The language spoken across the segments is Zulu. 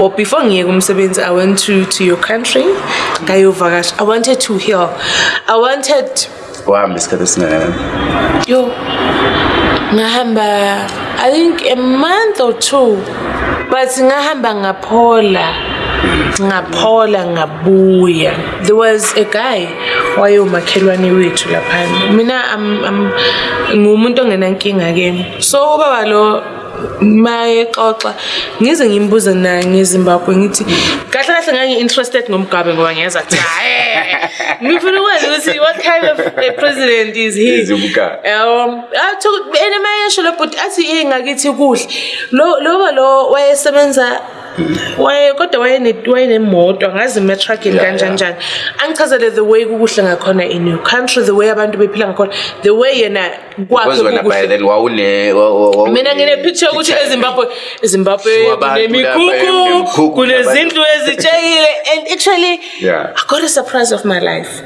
or before ngiyeka umsebenzi i went to, to your country ngayovakasha i wanted to heal i wanted uhambe isikhathi esingakanani yo ngahamba i think a month or two but ngahamba ngaphola ngaphola ngabuya there was a guy wayewumakhelwane wethu laphana mina ngumuntu ongenankinga-ke so ubaba lo mayexoxa ngize ngimbuze naye ngezimbabwe ngithi kahle kahle ngangi-interested ngomgabe ngoba ngiyeza kuthi hhaye ngifuna ukwazi ukuthi what kind of president is heum and mayesho lo but athi e ngakithi kuhle loba lo wayesebenza waye kodwa wayenemoto angazi imetrakini kanjaninjani angichazele the way kukuhle ngakhona i-new country the way abantu bephila ngakhona the way yena kwakhemina nginepicture yokuthi ezimbabwe ezimbabwe kunemikhukhu kunezindlu ezitshekile and actually yeah. i got a surprise of my life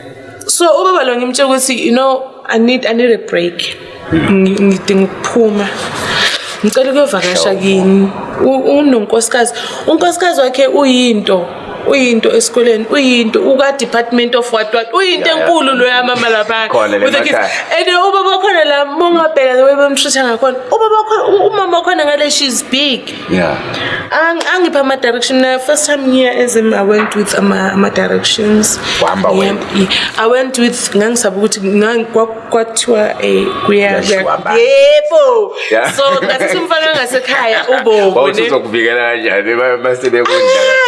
so ubaba lo ngimtshe ukuthi you know i need i need a break ngidinga ukuphuma ngicela ukuyovakasha kini unonkosikazi unkosikazi wakhe uyinto uyinto esikoleni uyinto uka-department of what what uyinto enkulu loyamama laphana with the kids and ubaba wakhona la mongabheka the way bemtreat-a ngakhona umama wakhona ngale she's big angipha ama-direction na first time ngiya ezim i went with ama-directions i went with ngangisaba ukuthi kwathiwa um eh, kuyayebo so ngathi simfana ngasekhaya ubobo kanjani masebekudla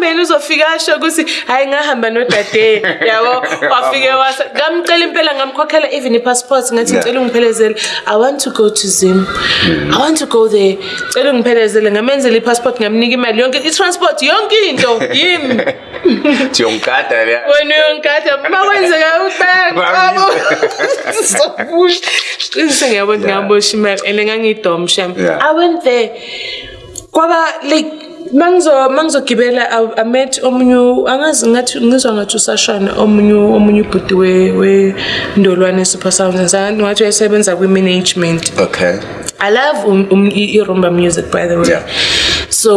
uthembeni uzofika asho ukuthi hhayi ngahamba nodade yabo wafike wasa ngamcela impela ngamkhokhela even i-passport ngathi ngicela ungiphelezele i want to go to zim mm. i want to go there cela ungiphelezele ngamenzela i-passport ngamnika imali yonke i-transport yonke into yimi siyongigada le wena uyongigada uma kwenzeka ubhaqabo siqinise ngiyabona ngabosha imali and ngangiyidomsha i went there kwaba like mangizogibela amet omunye angazi ngathi ngizwa ngathi usashana omunye omunye ubhuti wendolwane super sounds sounds ngathi uyasebenza kwi-management okay i love um, um, i-rumba music by the way yeah so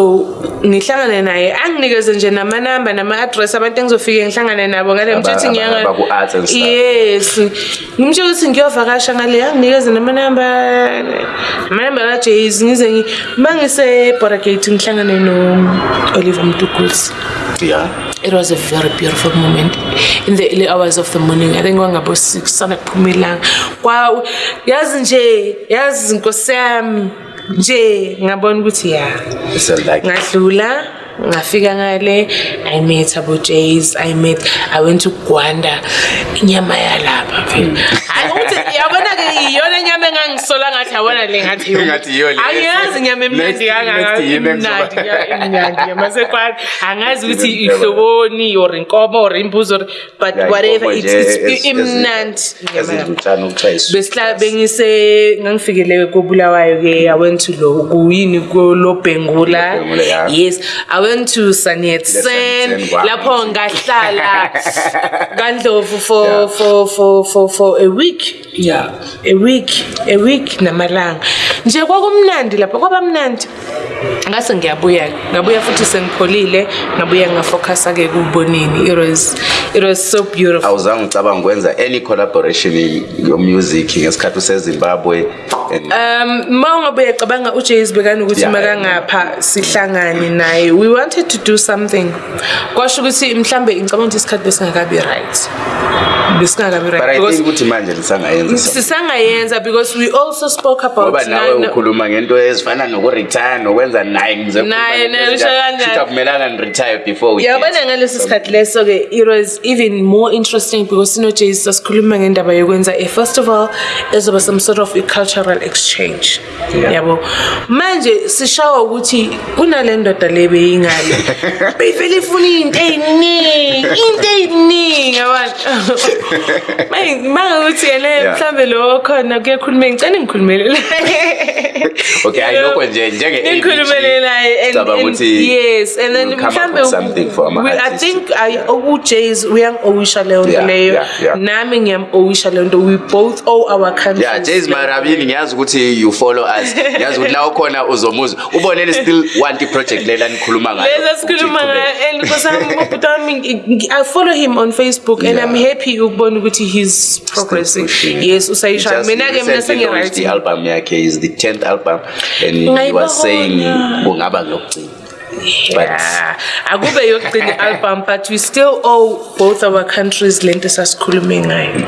ngihlangane naye anginikeze nje namanamba nama-adress abantu engizofike ngihlangane nabo ngale mthuthi yes ngimtshe ukuthi ngiyovakasha ngale anginikeze namanamba namanamba kajas ngize ma ngiseboragate ngihlangane no-oliver mtugls it was a very beautiful moment in the early hours of the morning i think kwangabo six sana kuphumelanga kwawe yazi nje yazi nkosi yami nje ngabona ukuthi ya ngadlula ngafika ngale i met abojas i met i went to gwanda inyama yalapha phela mm. hayi ukuthi yabona-ke iyona inyama engangisola ngathi yabona le ngathiangiyazi inyama emnandi kangaaimnandiyamasekwane angazi ukuthi ihloboni or inkomo or imbuzo or but whatever imnandi besihlabengise ngangifikele kobulawayo-ke i went to lo kuyini lobhengula yes i went to sanet sen lapho ngahlala kandlovu for for for for for a week yeah week a week namalanga nje kwakumnandi lapho kwaba mnandi ngase ngiyabuya-ke ngabuya futhi sengipholile ngabuya ngafocus-ake kuubonini it was so beautiful awuzange ucabanga ukwenza any collaboration yomusic ngesikhathi usezimbabwe um mawungabuye cabanga ujas bekani ukuthi uma kangapha sihlangane naye we wanted to do something kwasho ukuthi mhlawumbe ngicabanga ukuthi isikhathi besingakabi right besingakabiukuthi manje sisangayenza because we also spoke aboutoba nawe ukhuluma ngento ezifana nokuretire nokwenza naye ngizeakumelana nretire before yabona ngalesi sikhathi leso-ke it was even more interesting because sinojas sasikhuluma ngendaba yokwenza a eh, festival ezoba some sort of a cultural exchange yabo manje sishawa ukuthi kunale ndoda le beyingane beyivele ifuna into eyiningi into eyiningi abantu mangakuthi yena mhlambe lo khona kuye khulume ngicela ngikhulumelele okay hayi lokho njenge ngikhulumele naye and yes and then mhlambe something for my I think I owe oh, Jays uyangowisha leyo nto leyo nami ngiyamowisha leyo nto we both owe our country. yeah Jays my ngiyazi yazi ukuthi you follow us yazi ukuthi nawe khona uzomuzwa ubone ni still want iproject lela nikhuluma ngayoifollow eh, him on facebook and yeah. i'm happy ukubona ukuthi he's progressing yes usayisha mina-ke mina sengiialbum yakhe is the tenth album and he was saying kungaba ngokugcina Yeah. but akube yokugcina i-album but we still owe both our countries le nto esasikhulume ngayo